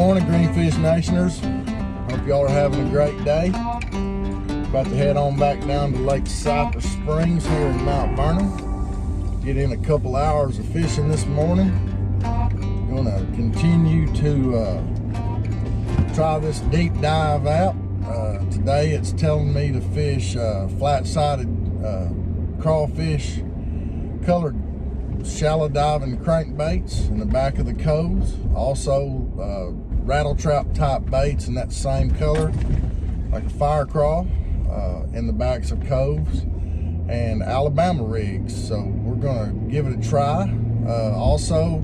Morning, Greenfish Nationers. Hope y'all are having a great day. About to head on back down to Lake Cypress Springs here in Mount Vernon. Get in a couple hours of fishing this morning. Gonna continue to uh, try this deep dive app. Uh, today it's telling me to fish uh, flat-sided uh, crawfish colored shallow diving crankbaits in the back of the coves. Also uh, rattle trap type baits in that same color, like a fire crawl uh, in the backs of coves and Alabama rigs. So we're gonna give it a try. Uh, also,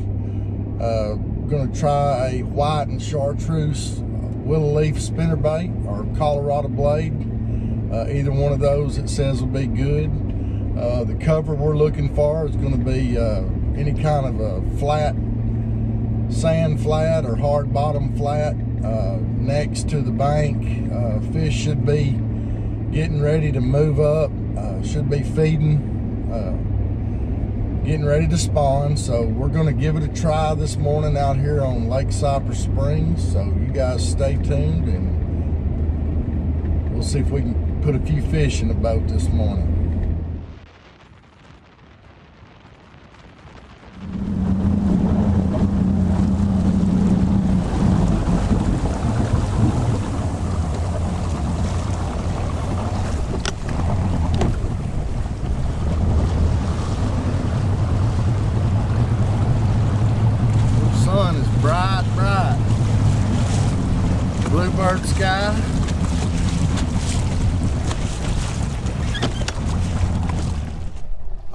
uh, gonna try a white and chartreuse willow leaf spinnerbait or Colorado blade. Uh, either one of those it says will be good. Uh, the cover we're looking for is going to be uh, any kind of a flat, sand flat or hard bottom flat uh, next to the bank. Uh, fish should be getting ready to move up, uh, should be feeding, uh, getting ready to spawn. So we're going to give it a try this morning out here on Lake Cypress Springs. So you guys stay tuned and we'll see if we can put a few fish in the boat this morning.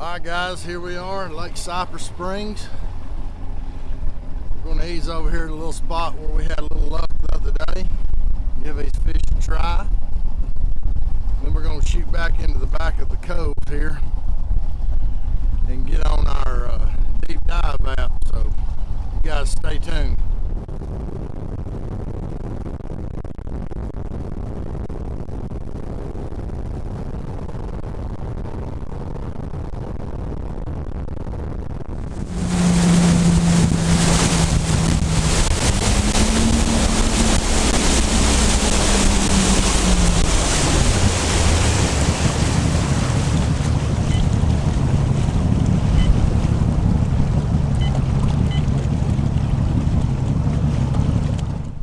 All right, guys, here we are in Lake Cypress Springs. We're going to ease over here to a little spot where we had a little luck the other day. Give these fish a try. Then we're going to shoot back into the back of the cove here and get on our uh, deep dive app. So you guys stay tuned.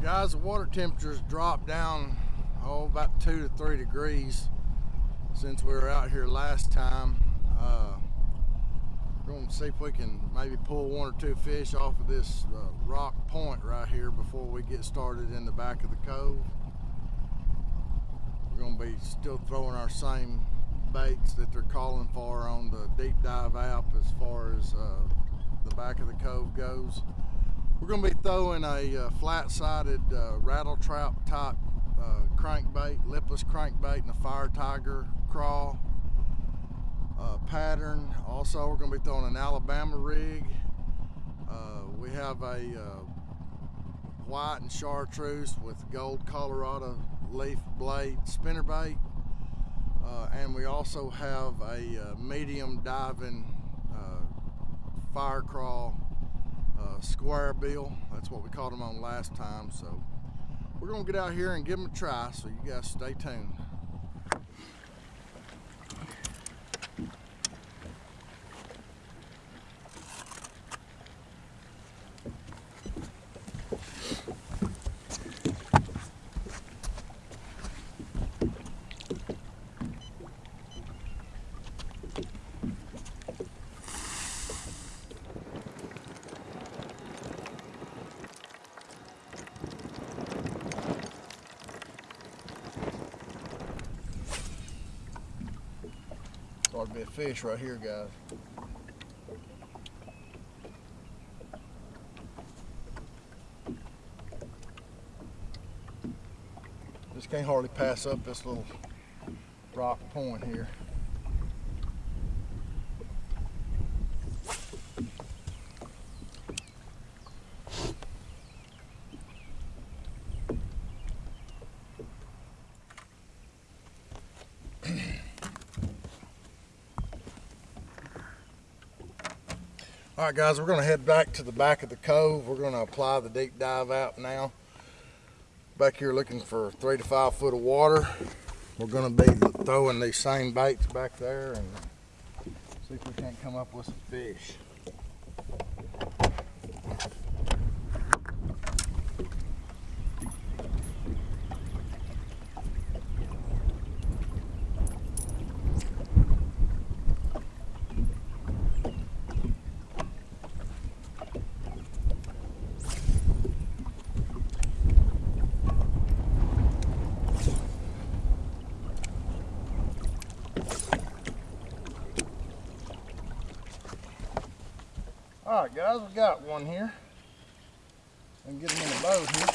Guys, the water temperatures dropped down oh about two to three degrees since we were out here last time. Uh, we're going to see if we can maybe pull one or two fish off of this uh, rock point right here before we get started in the back of the cove. We're going to be still throwing our same baits that they're calling for on the deep dive app as far as uh, the back of the cove goes. We're going to be throwing a uh, flat-sided uh, rattle trap type uh, crankbait, lipless crankbait and a fire tiger crawl uh, pattern. Also, we're going to be throwing an Alabama rig. Uh, we have a uh, white and chartreuse with gold Colorado leaf blade spinnerbait. Uh, and we also have a medium diving fire crawl square bill. That's what we caught them on last time. So we're gonna get out here and give them a try. So you guys stay tuned. Be a fish right here, guys. Just can't hardly pass up this little rock point here. All right, guys, we're going to head back to the back of the cove. We're going to apply the deep dive app now. Back here looking for three to five foot of water. We're going to be throwing these same baits back there and see if we can't come up with some fish. All right, guys, we got one here. And get him in the boat here.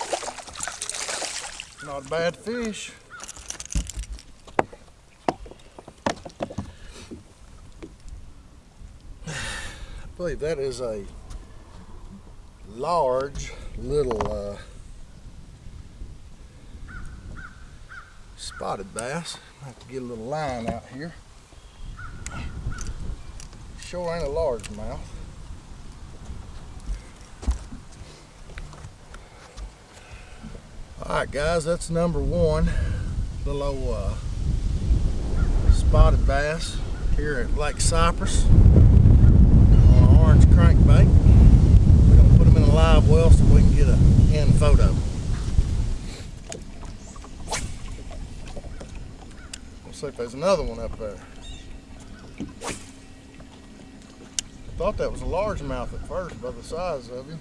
Not a bad fish. I believe that is a large little uh, spotted bass. I have to get a little line out here. Sure ain't a largemouth. All right, guys, that's number one. Little old uh, spotted bass here at Lake Cypress on an orange crankbait. We're gonna put them in a live well so we can get a in photo. Let's see if there's another one up there. I thought that was a largemouth at first by the size of him.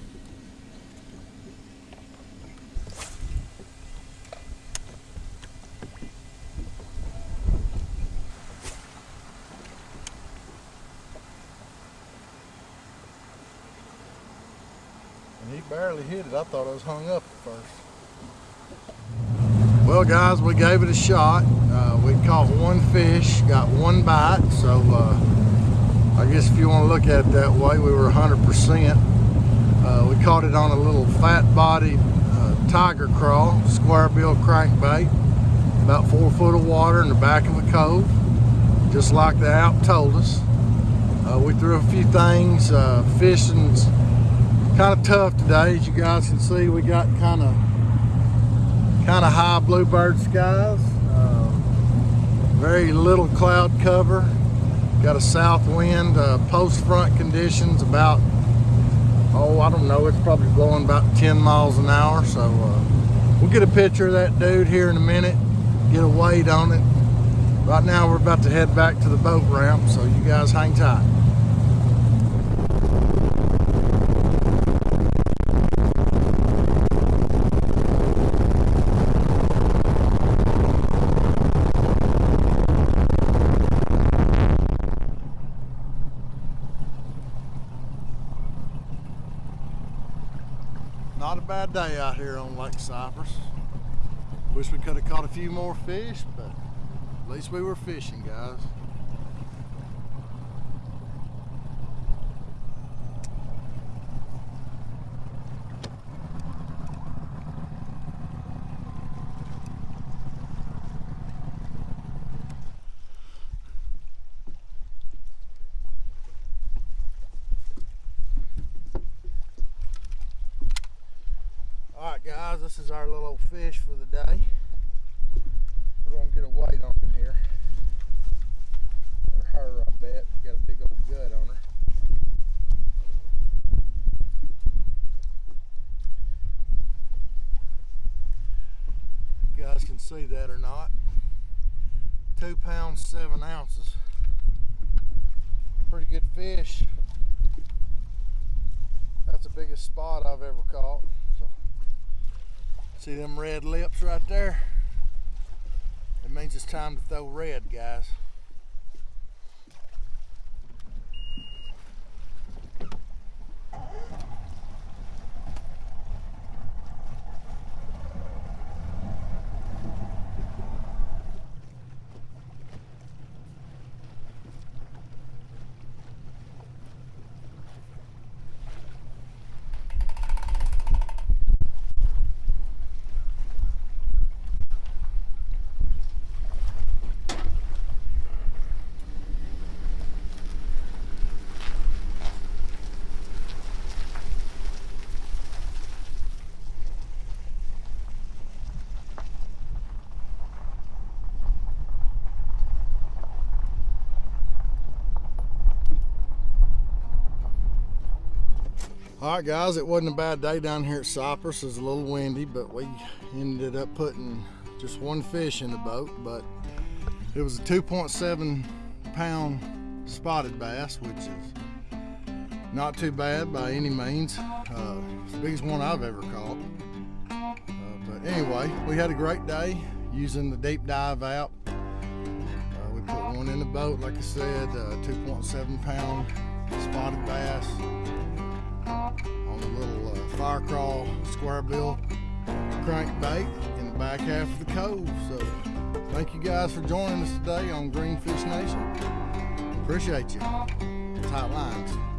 And he barely hit it. I thought I was hung up at first. Well, guys, we gave it a shot. Uh, we caught one fish, got one bite. So uh, I guess if you want to look at it that way, we were 100%. Uh, we caught it on a little fat bodied uh, tiger crawl, square bill crankbait, about four foot of water in the back of a cove, just like the app told us. Uh, we threw a few things, uh, fishing's kind of tough today as you guys can see. We got kind of kind of high bluebird skies uh, very little cloud cover. Got a south wind uh, post front conditions about oh I don't know it's probably blowing about 10 miles an hour. So uh, we'll get a picture of that dude here in a minute get a weight on it. Right now we're about to head back to the boat ramp so you guys hang tight Day out here on Lake Cypress. Wish we could have caught a few more fish, but at least we were fishing, guys. All guys, this is our little fish for the day. We're gonna get a weight on it here. Or her, I bet. Got a big old gut on her. You guys can see that or not. Two pounds, seven ounces. Pretty good fish. That's the biggest spot I've ever caught. See them red lips right there? It means it's time to throw red, guys. All right, guys, it wasn't a bad day down here at Cypress. It was a little windy, but we ended up putting just one fish in the boat. But it was a 2.7 pound spotted bass, which is not too bad by any means. Uh, the biggest one I've ever caught. Uh, but anyway, we had a great day using the deep dive app. Uh, we put one in the boat, like I said, uh, 2.7 pound spotted bass on a little uh, fire crawl square bill crankbait in the back half of the cove. So thank you guys for joining us today on Greenfish Nation. Appreciate you. Tight lines.